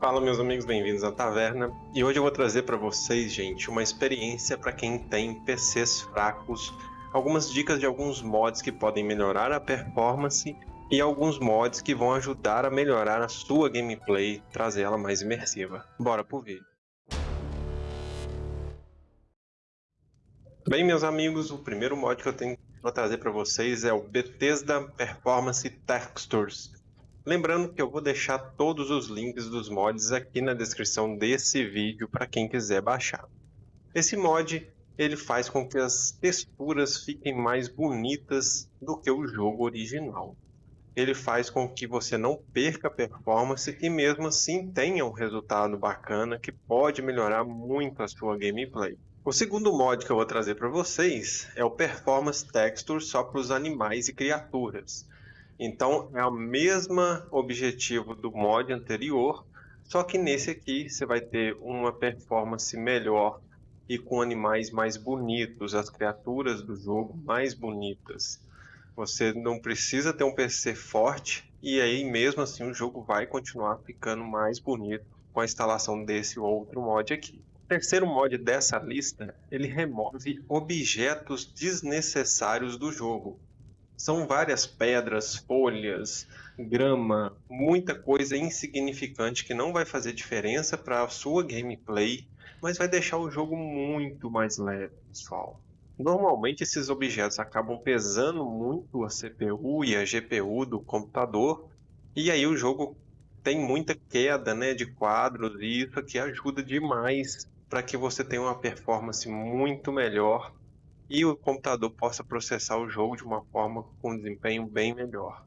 Fala meus amigos, bem-vindos à taverna. E hoje eu vou trazer para vocês, gente, uma experiência para quem tem PCs fracos, algumas dicas de alguns mods que podem melhorar a performance e alguns mods que vão ajudar a melhorar a sua gameplay, trazer ela mais imersiva. Bora pro vídeo. Bem, meus amigos, o primeiro mod que eu tenho para trazer para vocês é o Bethesda Performance Textures. Lembrando que eu vou deixar todos os links dos mods aqui na descrição desse vídeo para quem quiser baixar. Esse mod ele faz com que as texturas fiquem mais bonitas do que o jogo original. Ele faz com que você não perca performance e mesmo assim tenha um resultado bacana que pode melhorar muito a sua gameplay. O segundo mod que eu vou trazer para vocês é o Performance Texture só para os animais e criaturas. Então é o mesmo objetivo do mod anterior, só que nesse aqui você vai ter uma performance melhor e com animais mais bonitos, as criaturas do jogo mais bonitas. Você não precisa ter um PC forte e aí mesmo assim o jogo vai continuar ficando mais bonito com a instalação desse outro mod aqui. O terceiro mod dessa lista, ele remove objetos desnecessários do jogo. São várias pedras, folhas, grama, muita coisa insignificante que não vai fazer diferença para a sua gameplay, mas vai deixar o jogo muito mais leve, pessoal. Normalmente esses objetos acabam pesando muito a CPU e a GPU do computador, e aí o jogo tem muita queda né, de quadros, e isso aqui ajuda demais para que você tenha uma performance muito melhor e o computador possa processar o jogo de uma forma com desempenho bem melhor.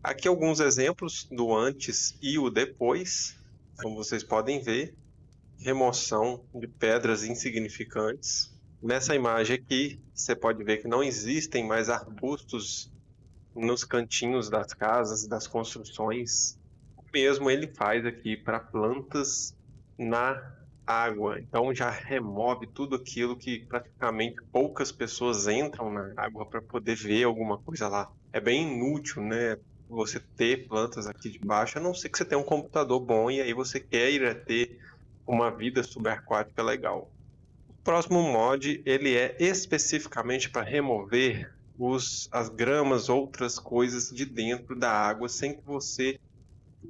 Aqui alguns exemplos do antes e o depois, como vocês podem ver, remoção de pedras insignificantes. Nessa imagem aqui, você pode ver que não existem mais arbustos nos cantinhos das casas, das construções. O mesmo ele faz aqui para plantas na água. Então já remove tudo aquilo que praticamente poucas pessoas entram na água para poder ver alguma coisa lá. É bem inútil, né? Você ter plantas aqui debaixo, a não ser que você tenha um computador bom e aí você queira ter uma vida subaquática legal. O próximo mod ele é especificamente para remover os, as gramas, outras coisas de dentro da água sem que você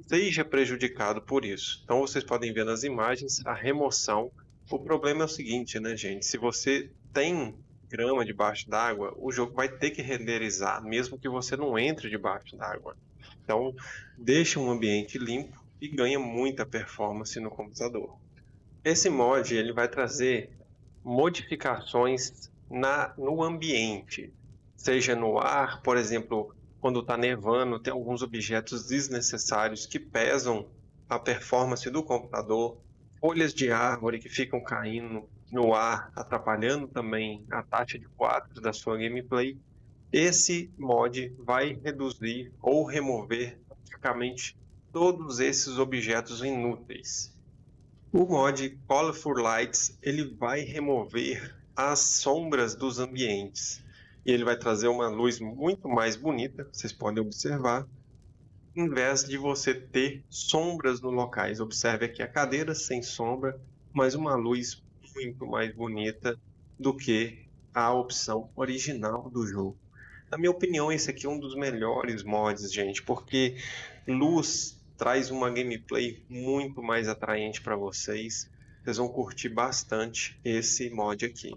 seja prejudicado por isso. Então vocês podem ver nas imagens a remoção. O problema é o seguinte, né, gente? Se você tem grama debaixo d'água, o jogo vai ter que renderizar, mesmo que você não entre debaixo d'água. Então, deixe um ambiente limpo e ganha muita performance no computador. Esse mod ele vai trazer modificações na, no ambiente, seja no ar, por exemplo, quando está nevando, tem alguns objetos desnecessários que pesam a performance do computador, folhas de árvore que ficam caindo no ar, atrapalhando também a taxa de quadros da sua gameplay. Esse mod vai reduzir ou remover praticamente todos esses objetos inúteis. O mod Colorful Lights ele vai remover as sombras dos ambientes e ele vai trazer uma luz muito mais bonita, vocês podem observar, em vez de você ter sombras no locais. Observe aqui a cadeira sem sombra, mas uma luz muito mais bonita do que a opção original do jogo. Na minha opinião, esse aqui é um dos melhores mods, gente, porque luz traz uma gameplay muito mais atraente para vocês. Vocês vão curtir bastante esse mod aqui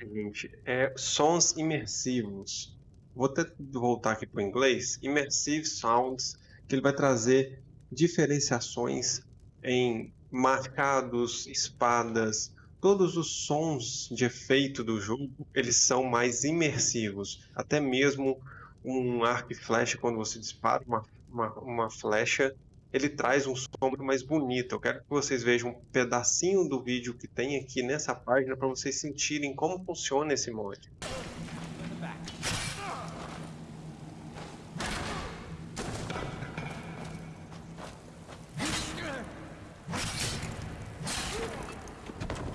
seguinte, é sons imersivos. Vou até voltar aqui para o inglês. Immersive Sounds, que ele vai trazer diferenciações em marcados, espadas, todos os sons de efeito do jogo, eles são mais imersivos. Até mesmo um arco e flecha, quando você dispara uma, uma, uma flecha, ele traz um som mais bonito. Eu quero que vocês vejam um pedacinho do vídeo que tem aqui nessa página para vocês sentirem como funciona esse mod.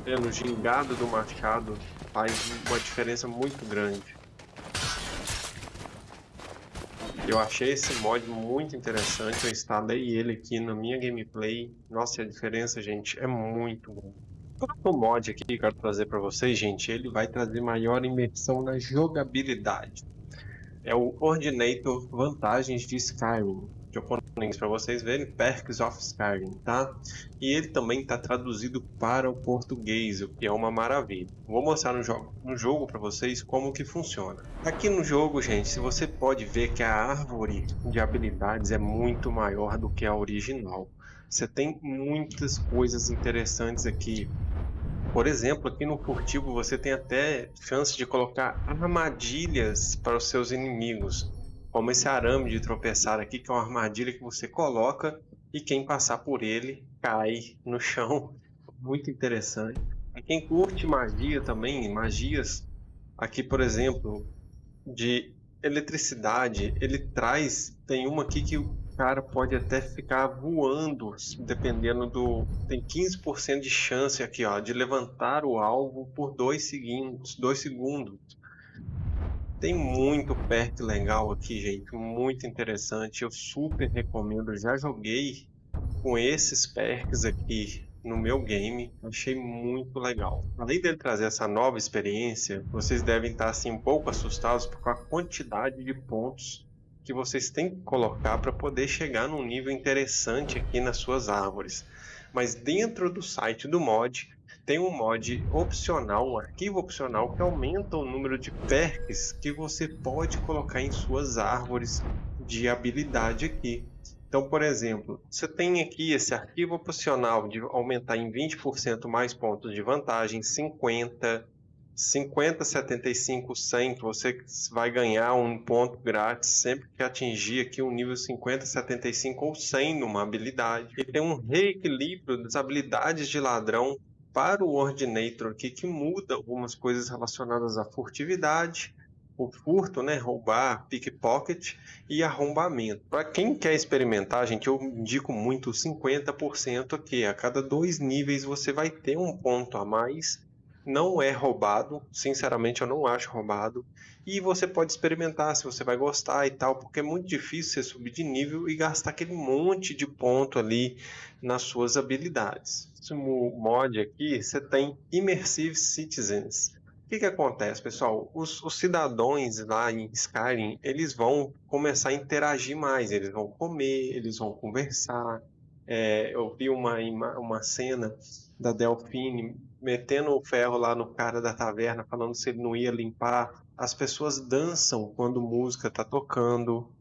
Pelo gingado do machado faz uma diferença muito grande. Eu achei esse mod muito interessante, eu instalei ele aqui na minha gameplay. Nossa, a diferença, gente, é muito bom. O mod aqui que eu quero trazer para vocês, gente, ele vai trazer maior imersão na jogabilidade. É o Ordinator Vantagens de Skyrim japonês para vocês verem, Perks of Skyrim, tá? E ele também está traduzido para o português, o que é uma maravilha. Vou mostrar no jogo, no jogo para vocês como que funciona. Aqui no jogo, gente, se você pode ver que a árvore de habilidades é muito maior do que a original. Você tem muitas coisas interessantes aqui. Por exemplo, aqui no furtivo você tem até chance de colocar armadilhas para os seus inimigos como esse arame de tropeçar aqui, que é uma armadilha que você coloca e quem passar por ele cai no chão. Muito interessante. E quem curte magia também, magias, aqui por exemplo, de eletricidade, ele traz, tem uma aqui que o cara pode até ficar voando, dependendo do... tem 15% de chance aqui, ó, de levantar o alvo por 2 segundos, dois segundos. Tem muito perk legal aqui, gente, muito interessante. Eu super recomendo. Já joguei com esses perks aqui no meu game, achei muito legal. Além dele trazer essa nova experiência, vocês devem estar assim um pouco assustados com a quantidade de pontos que vocês têm que colocar para poder chegar num nível interessante aqui nas suas árvores. Mas dentro do site do mod, tem um mod opcional, um arquivo opcional que aumenta o número de perks que você pode colocar em suas árvores de habilidade aqui. Então, por exemplo, você tem aqui esse arquivo opcional de aumentar em 20% mais pontos de vantagem, 50, 50, 75, 100, que você vai ganhar um ponto grátis sempre que atingir aqui um nível 50, 75 ou 100 numa habilidade. E tem um reequilíbrio das habilidades de ladrão para o Ordinator aqui que muda algumas coisas relacionadas à furtividade, o furto, né, roubar, pickpocket e arrombamento. Para quem quer experimentar, gente, eu indico muito 50% aqui. A cada dois níveis você vai ter um ponto a mais. Não é roubado, sinceramente eu não acho roubado. E você pode experimentar se você vai gostar e tal, porque é muito difícil você subir de nível e gastar aquele monte de ponto ali nas suas habilidades. No mod aqui, você tem Immersive Citizens. O que, que acontece, pessoal? Os, os, cidadãos lá em Skyrim, eles vão começar a interagir mais, eles vão comer, eles vão conversar. É, eu vi uma, uma cena da Delfine metendo o ferro lá no cara da taverna, falando se ele não ia limpar. As pessoas dançam quando música tá tocando.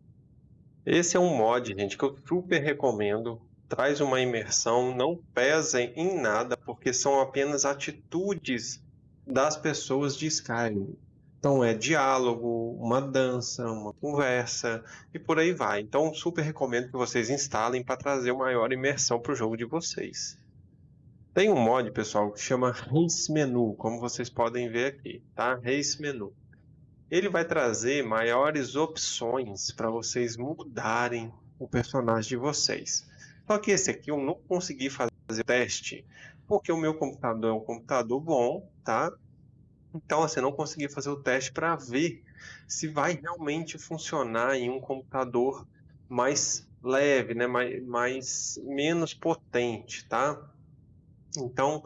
Esse é um mod, gente, que eu super recomendo. Traz uma imersão, não pesa em nada, porque são apenas atitudes das pessoas de Skyrim. Então é diálogo, uma dança, uma conversa e por aí vai. Então super recomendo que vocês instalem para trazer maior imersão para o jogo de vocês. Tem um mod, pessoal, que chama Race Menu, como vocês podem ver aqui, tá? Race Menu. Ele vai trazer maiores opções para vocês mudarem o personagem de vocês. Só que esse aqui eu não consegui fazer o teste, porque o meu computador é um computador bom, tá? Então, assim, não consegui fazer o teste para ver se vai realmente funcionar em um computador mais leve, né? mais, mais menos potente, tá? Então,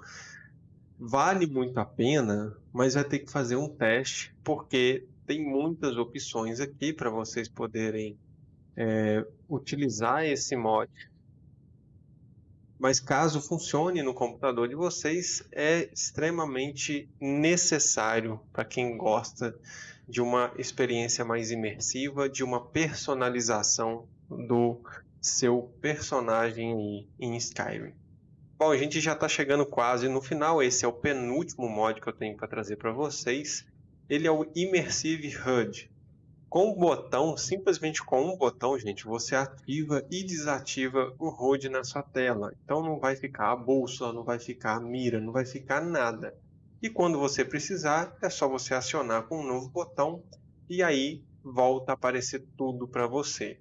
vale muito a pena, mas vai ter que fazer um teste, porque tem muitas opções aqui para vocês poderem é, utilizar esse mod. Mas caso funcione no computador de vocês, é extremamente necessário para quem gosta de uma experiência mais imersiva, de uma personalização do seu personagem em Skyrim. Bom, a gente já está chegando quase no final. Esse é o penúltimo mod que eu tenho para trazer para vocês. Ele é o Immersive HUD. Com o botão, simplesmente com um botão, gente, você ativa e desativa o HUD na sua tela. Então não vai ficar a bússola, não vai ficar a mira, não vai ficar nada. E quando você precisar, é só você acionar com um novo botão e aí volta a aparecer tudo para você.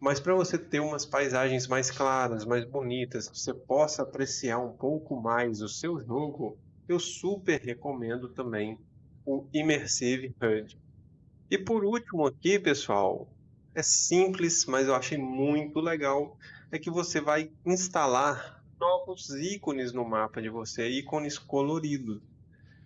Mas para você ter umas paisagens mais claras, mais bonitas, que você possa apreciar um pouco mais o seu jogo, eu super recomendo também o Immersive HUD. E por último aqui, pessoal, é simples, mas eu achei muito legal, é que você vai instalar novos ícones no mapa de você, ícones coloridos.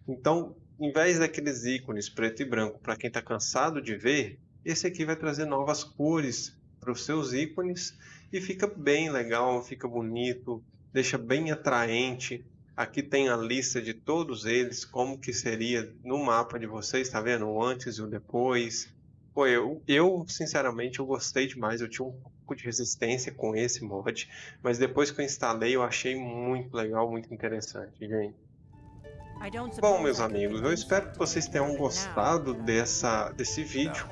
Então, em vez daqueles ícones preto e branco para quem está cansado de ver, esse aqui vai trazer novas cores para os seus ícones e fica bem legal, fica bonito, deixa bem atraente. Aqui tem a lista de todos eles, como que seria no mapa de vocês, tá vendo? O antes e o depois. Pô, eu, eu sinceramente eu gostei demais, eu tinha um pouco de resistência com esse mod, mas depois que eu instalei eu achei muito legal, muito interessante, gente. Bom, meus amigos, eu espero que vocês tenham gostado dessa, desse vídeo.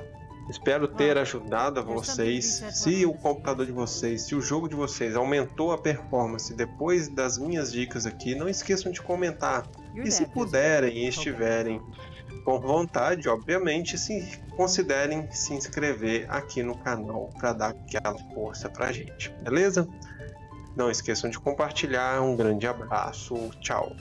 Espero ter ajudado a vocês. Se o computador de vocês, se o jogo de vocês aumentou a performance depois das minhas dicas aqui, não esqueçam de comentar. E se puderem e estiverem com vontade, obviamente, se considerem se inscrever aqui no canal para dar aquela força pra gente, beleza? Não esqueçam de compartilhar. Um grande abraço. Tchau.